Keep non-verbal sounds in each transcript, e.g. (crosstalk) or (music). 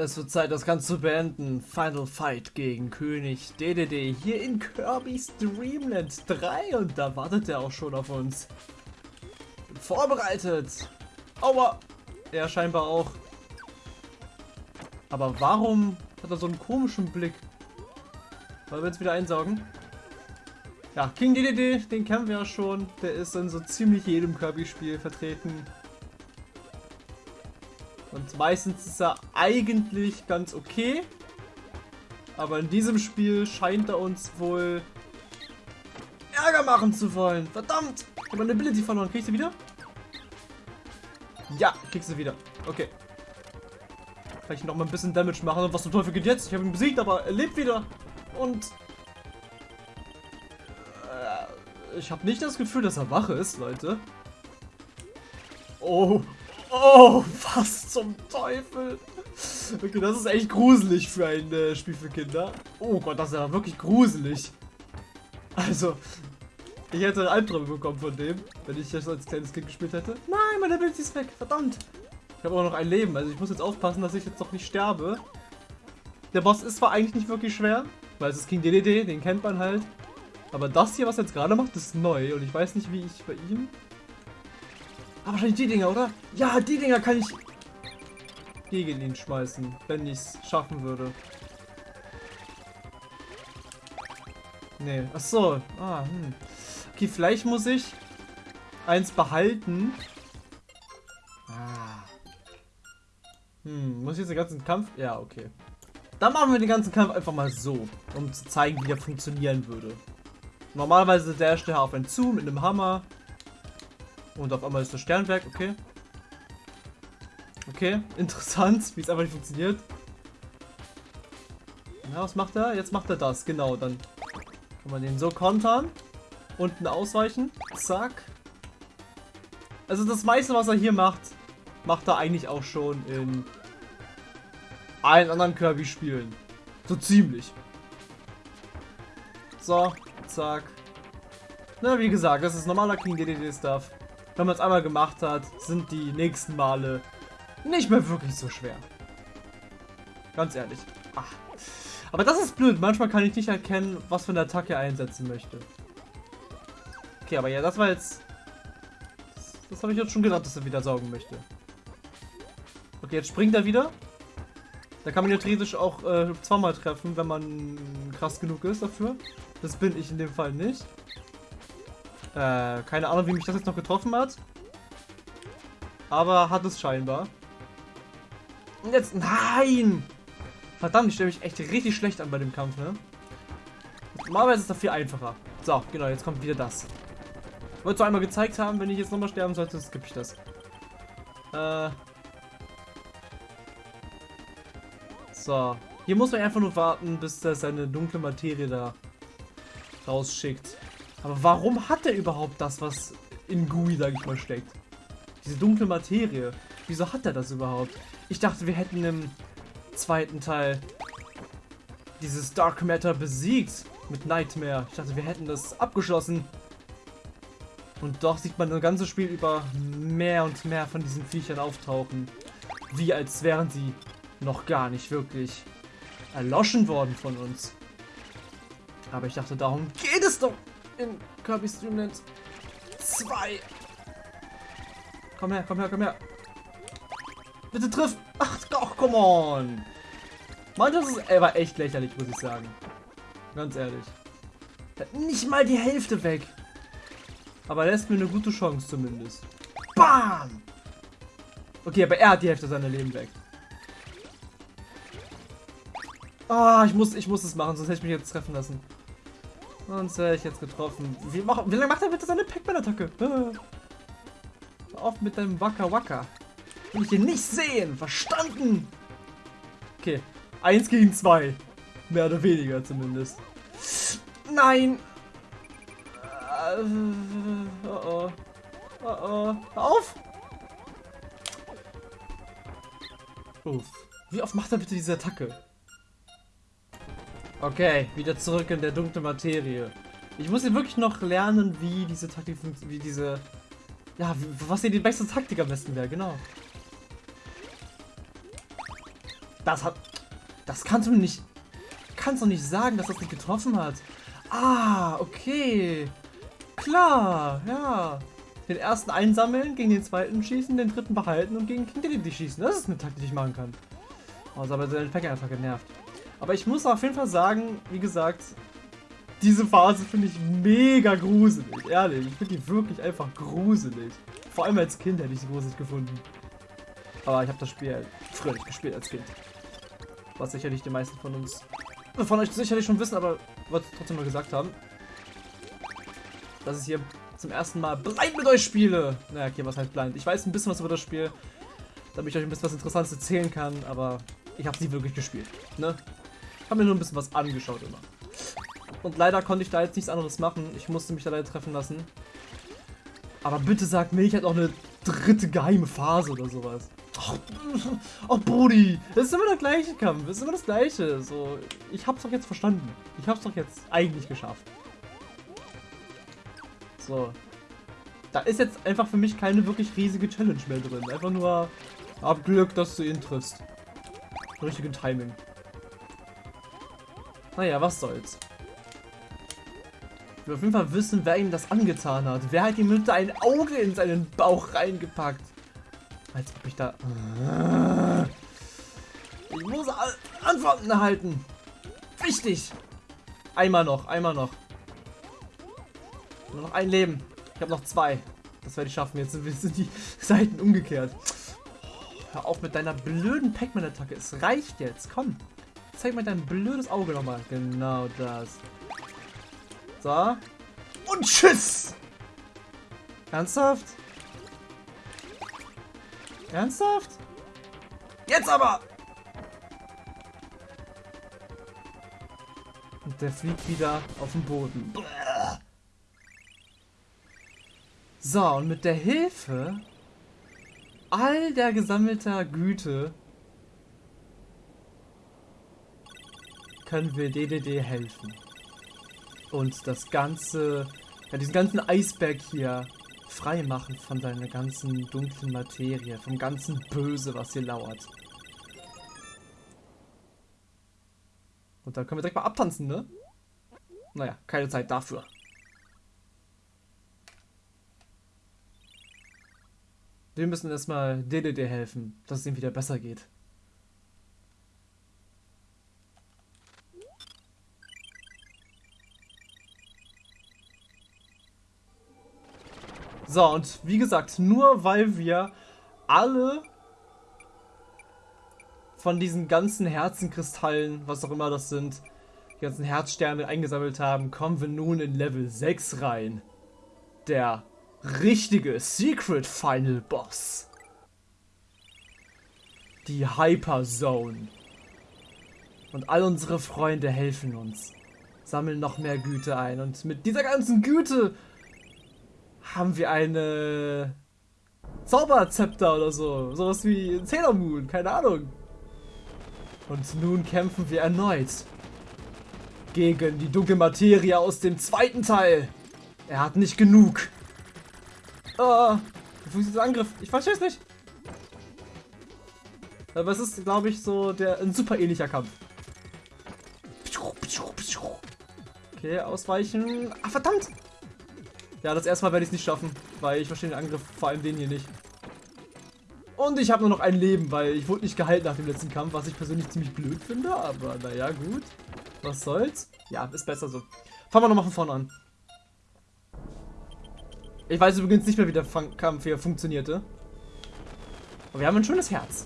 Es wird Zeit, das Ganze zu beenden. Final Fight gegen König DDD hier in Kirby's Dreamland 3 und da wartet er auch schon auf uns. Vorbereitet. Aua. Er scheinbar auch. Aber warum hat er so einen komischen Blick? Wollen wir jetzt wieder einsaugen? Ja, King DDD, den kennen wir ja schon. Der ist in so ziemlich jedem Kirby-Spiel vertreten. Und meistens ist er eigentlich ganz okay. Aber in diesem Spiel scheint er uns wohl Ärger machen zu wollen. Verdammt! Ich habe meine Ability verloren. Kriegst du wieder? Ja, kriegst du wieder. Okay. Ich noch mal ein bisschen Damage machen. Und was zum Teufel geht jetzt? Ich habe ihn besiegt, aber er lebt wieder. Und... Äh, ich habe nicht das Gefühl, dass er wach ist, Leute. Oh, Oh, was (laughs) zum Teufel? Okay, das ist echt gruselig für ein äh, Spiel für Kinder. Oh Gott, das ist ja wirklich gruselig. Also, ich hätte Albträume bekommen von dem, wenn ich das als kleines Kind gespielt hätte. Nein, meine Ability ist weg, verdammt. Ich habe auch noch ein Leben, also ich muss jetzt aufpassen, dass ich jetzt noch nicht sterbe. Der Boss ist zwar eigentlich nicht wirklich schwer, weil es ist King DDD, den kennt man halt. Aber das hier, was er jetzt gerade macht, ist neu und ich weiß nicht, wie ich bei ihm Ah, wahrscheinlich die Dinger, oder? Ja, die Dinger kann ich gegen ihn schmeißen, wenn ich es schaffen würde. Nee, ach so. Ah, hm. Okay, vielleicht muss ich eins behalten. Ah. Hm, muss ich jetzt den ganzen Kampf? Ja, okay. Dann machen wir den ganzen Kampf einfach mal so, um zu zeigen, wie der funktionieren würde. Normalerweise dasht er auf einen zu mit einem Hammer. Und auf einmal ist das Sternwerk, okay. Okay, interessant, wie es einfach nicht funktioniert. Na, was macht er? Jetzt macht er das, genau. Dann kann man den so kontern. Unten ausweichen. Zack. Also das meiste, was er hier macht, macht er eigentlich auch schon in allen anderen Kirby-Spielen. So ziemlich. So, zack. Na, wie gesagt, das ist normaler King DDD-Stuff wenn man es einmal gemacht hat, sind die nächsten Male nicht mehr wirklich so schwer. Ganz ehrlich. Ach. Aber das ist blöd. Manchmal kann ich nicht erkennen, was für eine Attacke er einsetzen möchte. Okay, aber ja, das war jetzt... Das, das habe ich jetzt schon gedacht, dass er wieder saugen möchte. Okay, jetzt springt er wieder. Da kann man ja theoretisch auch äh, zweimal treffen, wenn man krass genug ist dafür. Das bin ich in dem Fall nicht. Äh, keine Ahnung, wie mich das jetzt noch getroffen hat. Aber hat es scheinbar. Und jetzt... Nein! Verdammt, ich stelle mich echt richtig schlecht an bei dem Kampf, ne? Normalerweise ist das viel einfacher. So, genau, jetzt kommt wieder das. Ich wollte es einmal gezeigt haben, wenn ich jetzt nochmal sterben sollte, skippe ich das. Äh... So. Hier muss man einfach nur warten, bis er seine dunkle Materie da rausschickt. Aber warum hat er überhaupt das, was in GUI, sag ich mal, steckt? Diese dunkle Materie. Wieso hat er das überhaupt? Ich dachte, wir hätten im zweiten Teil dieses Dark Matter besiegt mit Nightmare. Ich dachte, wir hätten das abgeschlossen. Und doch sieht man das ganze Spiel über mehr und mehr von diesen Viechern auftauchen. Wie als wären sie noch gar nicht wirklich erloschen worden von uns. Aber ich dachte, darum geht es doch in Kirby's Dreamland 2. Komm her, komm her, komm her. Bitte triff. Ach, doch, come on. Mann, ist, er war echt lächerlich, muss ich sagen. Ganz ehrlich. Nicht mal die Hälfte weg. Aber er lässt mir eine gute Chance zumindest. Bam! Okay, aber er hat die Hälfte seiner Leben weg. Ah, oh, ich muss, ich muss es machen, sonst hätte ich mich jetzt treffen lassen. Sonst wäre ich jetzt getroffen. Wie, mach, wie lange macht er bitte seine Pac-Man-Attacke? (laughs) Auf mit deinem Waka Waka. Will ich hier nicht sehen. Verstanden? Okay. Eins gegen zwei. Mehr oder weniger zumindest. Nein! Äh, oh oh. Oh oh. Hör auf! Uff. Wie oft macht er bitte diese Attacke? Okay, wieder zurück in der dunklen Materie. Ich muss hier wirklich noch lernen, wie diese Taktik funktioniert, wie diese... Ja, was hier die beste Taktik am besten wäre, genau. Das hat... Das kannst du nicht... Kannst du nicht sagen, dass das nicht getroffen hat. Ah, okay. Klar, ja. Den ersten einsammeln, gegen den zweiten schießen, den dritten behalten und gegen King schießen. Das ist eine Taktik, die ich machen kann. Ist aber der Packer einfach genervt. Aber ich muss auf jeden Fall sagen, wie gesagt, diese Phase finde ich mega gruselig, ehrlich. Ich finde die wirklich einfach gruselig. Vor allem als Kind hätte ich sie gruselig gefunden. Aber ich habe das Spiel früher nicht gespielt als Kind. Was sicherlich die meisten von uns, von euch sicherlich schon wissen, aber wollte trotzdem mal gesagt haben. Dass ich hier zum ersten Mal blind mit euch spiele. Naja, okay, was heißt blind? Ich weiß ein bisschen was über das Spiel, damit ich euch ein bisschen was Interessantes erzählen kann, aber ich habe sie wirklich gespielt. Ne? Ich habe mir nur ein bisschen was angeschaut immer. Und leider konnte ich da jetzt nichts anderes machen. Ich musste mich da leider treffen lassen. Aber bitte sag mir, ich hätte auch eine dritte geheime Phase oder sowas. Ach, oh, Brudi, das ist immer der gleiche Kampf, das ist immer das gleiche. So, ich hab's doch jetzt verstanden. Ich hab's doch jetzt eigentlich geschafft. So. Da ist jetzt einfach für mich keine wirklich riesige Challenge mehr drin. Einfach nur ab Glück, dass du ihn triffst. Richtigen Timing. Naja, was soll's. Ich will auf jeden Fall wissen, wer ihm das angetan hat. Wer hat ihm mit ein Auge in seinen Bauch reingepackt? Als ob ich da... Ich muss Antworten erhalten. Wichtig. Einmal noch, einmal noch. Nur noch ein Leben. Ich habe noch zwei. Das werde ich schaffen. Jetzt sind die (laughs) Seiten umgekehrt. Hör auf mit deiner blöden Pac-Man-Attacke. Es reicht jetzt. Komm. Zeig mir dein blödes Auge nochmal. Genau das. So. Und tschüss! Ernsthaft? Ernsthaft? Jetzt aber! Und der fliegt wieder auf den Boden. So, und mit der Hilfe all der gesammelter Güte können wir DDD helfen. Und das ganze, ja, diesen ganzen Eisberg hier frei machen von seiner ganzen dunklen Materie, vom ganzen Böse, was hier lauert. Und dann können wir direkt mal abtanzen, ne? Naja, keine Zeit dafür. Wir müssen erstmal DDD helfen, dass es ihm wieder besser geht. So, und wie gesagt, nur weil wir alle von diesen ganzen Herzenkristallen, was auch immer das sind, die ganzen Herzsterne eingesammelt haben, kommen wir nun in Level 6 rein. Der richtige Secret Final Boss. Die Hyper Zone. Und all unsere Freunde helfen uns. Sammeln noch mehr Güte ein. Und mit dieser ganzen Güte haben wir eine Zauberzepter oder so. Sowas wie Sailor Moon, keine Ahnung. Und nun kämpfen wir erneut gegen die dunkle Materie aus dem zweiten Teil. Er hat nicht genug. Oh, wie funktioniert dieser Angriff? Ich verstehe es nicht. Aber es ist, glaube ich, so der ein super ähnlicher Kampf. Okay, ausweichen. Ah, verdammt! Ja, das erste Mal werde ich es nicht schaffen, weil ich verstehe den Angriff, vor allem den hier nicht. Und ich habe nur noch ein Leben, weil ich wurde nicht gehalten nach dem letzten Kampf, was ich persönlich ziemlich blöd finde, aber naja, gut. Was soll's? Ja, ist besser so. Fangen wir nochmal von vorne an. Ich weiß übrigens nicht mehr, wie der Fun Kampf hier funktionierte. Aber wir haben ein schönes Herz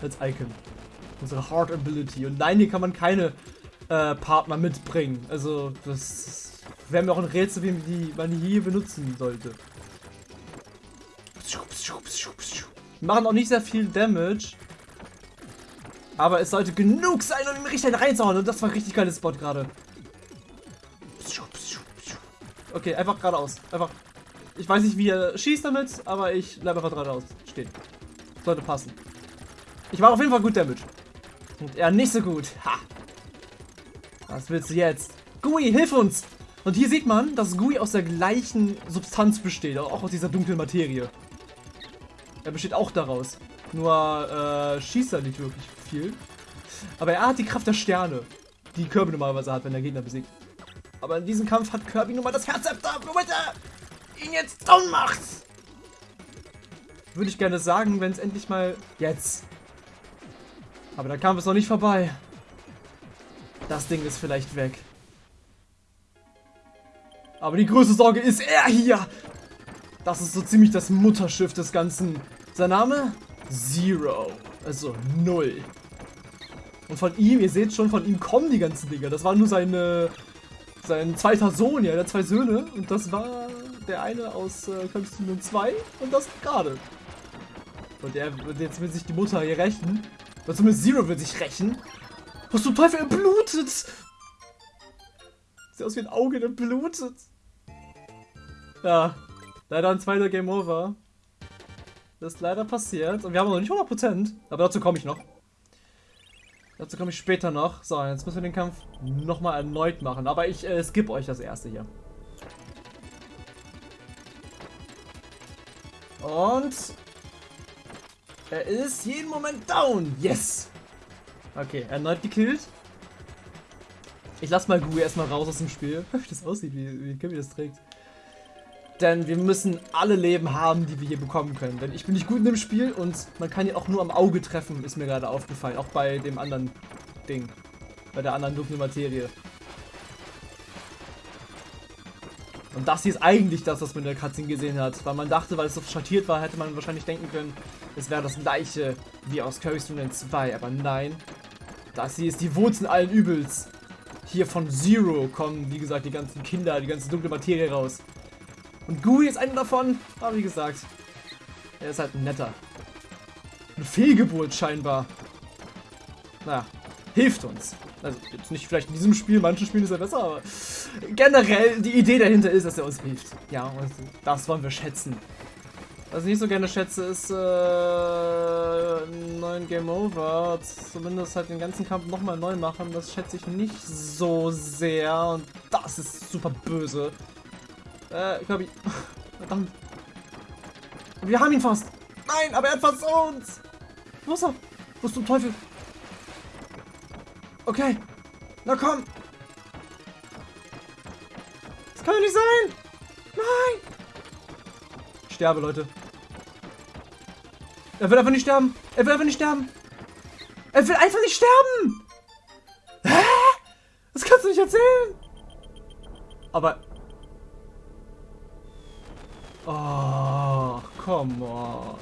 als Icon. Unsere Heart Ability. Und nein, hier kann man keine äh, Partner mitbringen. Also, das wäre mir auch ein Rätsel, wie die man hier benutzen sollte. Wir machen auch nicht sehr viel Damage. Aber es sollte genug sein, um ihn richtig reinzuhauen. Und das war ein richtig geiles Spot gerade. Okay, einfach geradeaus. Einfach. Ich weiß nicht, wie er schießt damit, aber ich bleibe einfach geradeaus stehen. Sollte passen. Ich war auf jeden Fall gut Damage. Und er nicht so gut. Ha! Was willst du jetzt? Gui, hilf uns! Und hier sieht man, dass Gui aus der gleichen Substanz besteht, auch aus dieser dunklen Materie. Er besteht auch daraus. Nur äh, schießt er nicht wirklich viel. Aber er hat die Kraft der Sterne, die Kirby normalerweise hat, wenn er Gegner besiegt. Aber in diesem Kampf hat Kirby nun mal das Herzzepter, womit er ihn jetzt down macht. Würde ich gerne sagen, wenn es endlich mal jetzt. Aber der Kampf ist noch nicht vorbei. Das Ding ist vielleicht weg. Aber die größte Sorge ist er hier. Das ist so ziemlich das Mutterschiff des Ganzen. Sein Name? Zero. Also null. Und von ihm, ihr seht schon, von ihm kommen die ganzen Dinger. Das war nur seine, sein zweiter Sohn, ja, der hat zwei Söhne. Und das war der eine aus äh, Constantine 2 und das gerade. Und der, jetzt will sich die Mutter hier rächen. Oder zumindest Zero will sich rächen. Was zum Teufel, er blutet! Sieht aus wie ein Auge, der blutet. Ja, leider ein zweiter Game Over. Das ist leider passiert. Und wir haben noch nicht 100%. Aber dazu komme ich noch. Dazu komme ich später noch. So, jetzt müssen wir den Kampf nochmal erneut machen. Aber ich äh, skippe euch das erste hier. Und er ist jeden Moment down. Yes. Okay, erneut gekillt. Ich lass mal Gui erstmal raus aus dem Spiel. (laughs) Das aussieht, wie, wie Kirby das trägt. Denn wir müssen alle Leben haben, die wir hier bekommen können. Denn ich bin nicht gut in dem Spiel und man kann ihn auch nur am Auge treffen, ist mir gerade aufgefallen. Auch bei dem anderen Ding. Bei der anderen dunklen Materie. Und das hier ist eigentlich das, was man in der Cutscene gesehen hat. Weil man dachte, weil es so schattiert war, hätte man wahrscheinlich denken können, es wäre das gleiche wie aus Kirby's Dream 2. Aber nein, das hier ist die Wurzel allen Übels. Hier von Zero kommen, wie gesagt, die ganzen Kinder, die ganze dunkle Materie raus. Und Gui ist einer davon, aber wie gesagt, er ist halt ein netter. Eine Fehlgeburt scheinbar. Naja, hilft uns. Also jetzt nicht vielleicht in diesem Spiel, manchen Spielen ist er besser, aber generell die Idee dahinter ist, dass er uns hilft. Ja, und das wollen wir schätzen. Was ich nicht so gerne schätze, ist äh, neuen Game Over. Zumindest halt den ganzen Kampf nochmal neu machen. Das schätze ich nicht so sehr. Und das ist super böse. Äh, ich glaube, ich... (laughs) Verdammt. Wir haben ihn fast. Nein, aber er hat fast uns. Wo ist er? Wo ist zum Teufel? Okay. Na komm. Das kann doch nicht sein. Nein. Ich sterbe, Leute. Er will einfach nicht sterben. Er will einfach nicht sterben. Er will einfach nicht sterben. Hä? Das kannst du nicht erzählen. Aber... Oh, come on.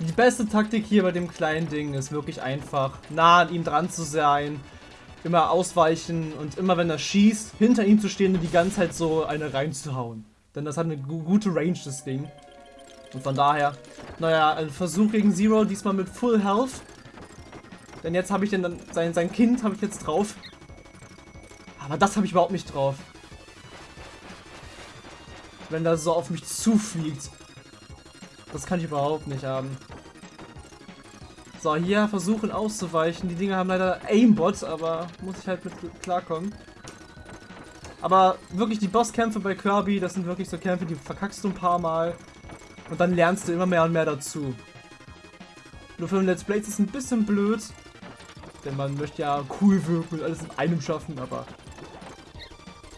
Die beste Taktik hier bei dem kleinen Ding ist wirklich einfach, nah an ihm dran zu sein, immer ausweichen und immer wenn er schießt, hinter ihm zu stehen und die ganze Zeit so eine reinzuhauen. Denn das hat eine gute Range, das Ding. Und von daher, naja, ein Versuch gegen Zero, diesmal mit Full Health. Denn jetzt habe ich den sein, sein Kind habe ich jetzt drauf. Aber das habe ich überhaupt nicht drauf. Wenn das so auf mich zufliegt. Das kann ich überhaupt nicht haben. So, hier versuchen auszuweichen. Die Dinger haben leider Aimbot, aber muss ich halt mit klarkommen. Aber wirklich die Bosskämpfe bei Kirby, das sind wirklich so Kämpfe, die verkackst du ein paar Mal. Und dann lernst du immer mehr und mehr dazu. Nur für ein Let's Play ist es ein bisschen blöd. Denn man möchte ja cool wirken und alles in einem schaffen, aber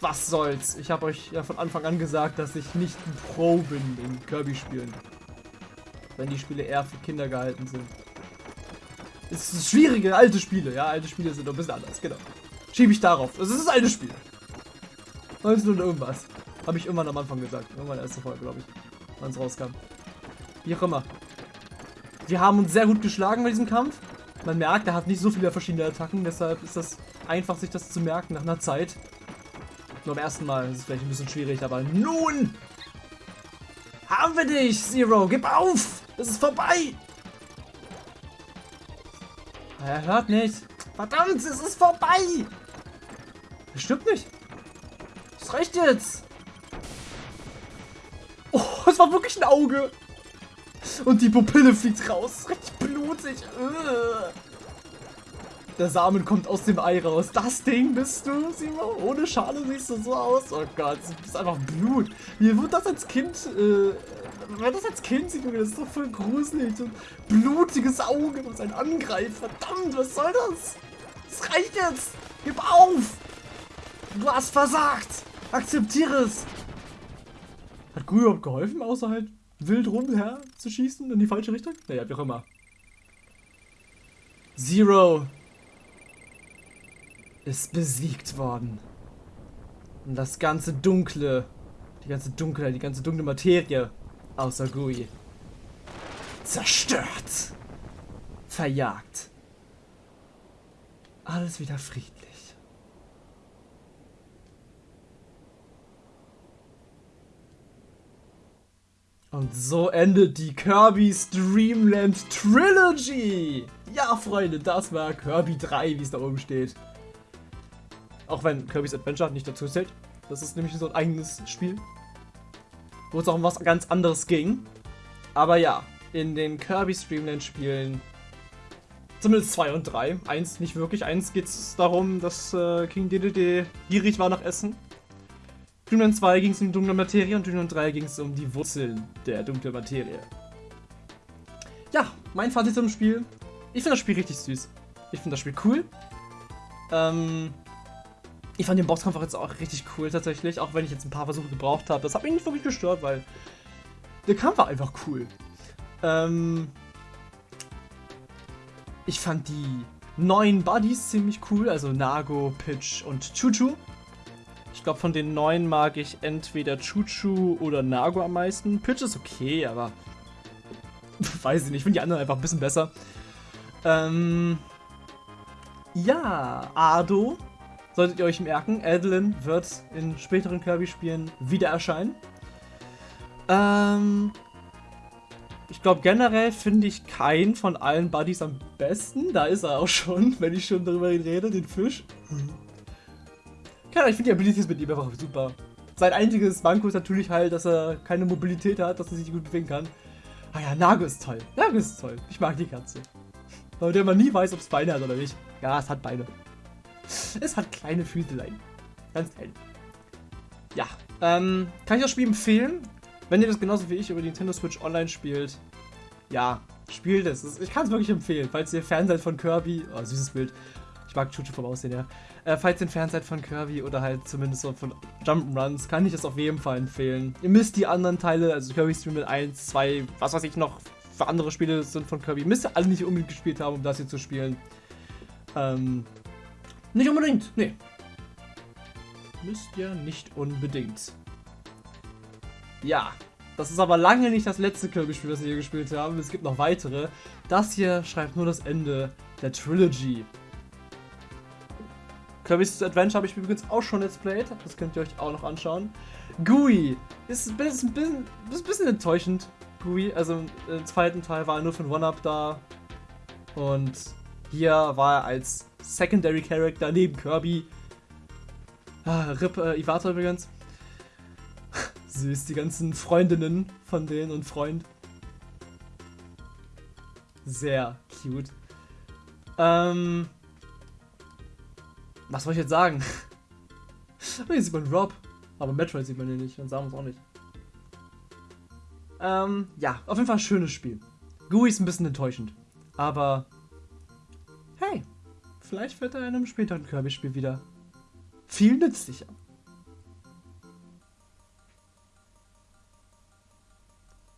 was soll's. Ich habe euch ja von Anfang an gesagt, dass ich nicht ein Pro bin in Kirby-Spielen wenn die Spiele eher für Kinder gehalten sind. Es ist schwierige alte Spiele, ja, alte Spiele sind ein bisschen anders, genau. Schiebe ich darauf. Es ist ein altes Spiel. 19 und irgendwas. Habe ich irgendwann am Anfang gesagt. Irgendwann erste Folge, glaube ich. Wann es rauskam. Wie auch immer. Wir haben uns sehr gut geschlagen bei diesem Kampf. Man merkt, er hat nicht so viele verschiedene Attacken, deshalb ist das einfach, sich das zu merken nach einer Zeit. Nur beim ersten Mal ist es vielleicht ein bisschen schwierig, aber nun haben wir dich, Zero. Gib auf. Es ist vorbei. Er hört nicht. Verdammt, es ist vorbei. Er stimmt nicht. Es reicht jetzt. Oh, es war wirklich ein Auge. Und die Pupille fliegt raus. Richtig blutig. Der Samen kommt aus dem Ei raus. Das Ding bist du, Simon. Ohne Schale siehst du so aus. Oh Gott, das ist einfach Blut. Mir wurde das als Kind äh, wenn das als Kind sieht, das ist doch voll gruselig. So ein blutiges Auge, was einen angreift. Verdammt, was soll das? Das reicht jetzt. Gib auf. Du hast versagt. Akzeptiere es. Hat Gui überhaupt geholfen, außer halt wild rumher zu schießen in die falsche Richtung? Naja, wie auch immer. Zero ist besiegt worden. Und das ganze Dunkle, die ganze Dunkelheit, die ganze dunkle Materie außer Gui zerstört, verjagt. Alles wieder friedlich. Und so endet die Kirby's Dreamland Trilogy. Ja, Freunde, das war Kirby 3, wie es da oben steht. Auch wenn Kirby's Adventure nicht dazu zählt. Das ist nämlich so ein eigenes Spiel. Wo es auch um was ganz anderes ging. Aber ja, in den Kirby's Dreamland Spielen, zumindest 2 und 3, 1 nicht wirklich, 1 geht es darum, dass äh, King Dedede gierig war nach Essen. Dreamland 2 ging es um die dunkle Materie und Dreamland 3 ging es um die Wurzeln der dunklen Materie. Ja, mein Fazit zum Spiel. Ich finde das Spiel richtig süß. Ich finde das Spiel cool. Ähm, ich fand den Bosskampf auch jetzt auch richtig cool tatsächlich, auch wenn ich jetzt ein paar Versuche gebraucht habe. Das hat mich nicht wirklich gestört, weil der Kampf war einfach cool. Ähm, ich fand die neuen Buddies ziemlich cool, also Nago, Pitch und Chuchu. Ich glaube, von den neuen mag ich entweder Chuchu oder Nago am meisten. Pitch ist okay, aber (laughs) weiß ich nicht. Ich finde die anderen einfach ein bisschen besser. Ähm, ja, Ado, solltet ihr euch merken, Adeline wird in späteren Kirby-Spielen wieder erscheinen. Ähm, ich glaube, generell finde ich keinen von allen Buddies am besten. Da ist er auch schon, (laughs) wenn ich schon darüber rede, den Fisch. Keine ich finde die Abilities mit ihm einfach super. Sein einziges Manko ist natürlich halt, dass er keine Mobilität hat, dass er sich gut bewegen kann. Ah ja, Nago ist toll. Nago ist toll. Ich mag die Katze. Weil der man nie weiß, ob es Beine hat oder nicht. Ja, es hat Beine. (laughs) Es hat kleine Füßelein. Ganz klein. Ja, ähm, kann ich das Spiel empfehlen? Wenn ihr das genauso wie ich über die Nintendo Switch Online spielt, ja, spielt es. Ich kann es wirklich empfehlen, falls ihr Fan seid von Kirby. Oh, süßes Bild. Ich mag Chuchu vom Aussehen, ja. Äh, falls ihr Fan seid von Kirby oder halt zumindest so von Jump'n'Runs, kann ich es auf jeden Fall empfehlen. Ihr müsst die anderen Teile, also Kirby Stream mit 1, 2, was weiß ich noch für andere Spiele sind von Kirby, müsst ihr alle nicht unbedingt gespielt haben, um das hier zu spielen. Ähm, nicht unbedingt, nee. Müsst ihr nicht unbedingt. Ja, das ist aber lange nicht das letzte Kirby-Spiel, das wir hier gespielt haben. Es gibt noch weitere. Das hier schreibt nur das Ende der Trilogy. Kirby's Adventure habe ich übrigens auch schon Let's Played. Das könnt ihr euch auch noch anschauen. GUI ist, ein, bisschen, ist ein bisschen enttäuschend. GUI, also im zweiten Teil war er nur für ein One-Up da. Und hier war er als Secondary Character neben Kirby. Ah, RIP äh, Iwata übrigens. Süß, die ganzen Freundinnen von denen und Freund. Sehr cute. Ähm. Was soll ich jetzt sagen? (laughs) Hier sieht man Rob. Aber Metroid sieht man hier nicht und Samus auch nicht. Ähm, ja, auf jeden Fall ein schönes Spiel. GUI ist ein bisschen enttäuschend. Aber. Vielleicht wird er in einem späteren Kirby-Spiel wieder viel nützlicher.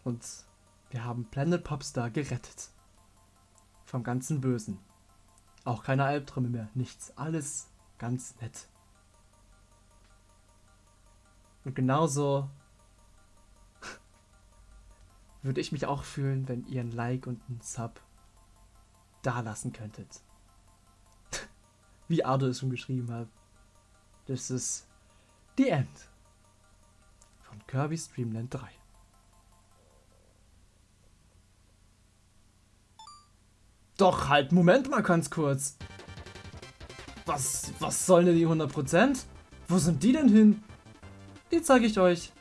Und wir haben Planet Popstar gerettet. Vom ganzen Bösen. Auch keine Albträume mehr, nichts. Alles ganz nett. Und genauso (laughs) würde ich mich auch fühlen, wenn ihr ein Like und ein Sub da lassen könntet. Wie Ardo es schon geschrieben hat. Das ist The End von Kirby's Dreamland 3. Doch, halt, Moment mal ganz kurz. Was, was sollen denn die 100%? Wo sind die denn hin? Die zeige ich euch.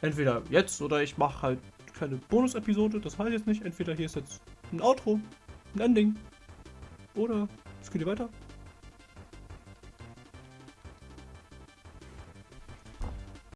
Entweder jetzt oder ich mache halt keine Bonus-Episode, das weiß ich jetzt nicht. Entweder hier ist jetzt ein Outro, ein Ending. Oder hier weiter.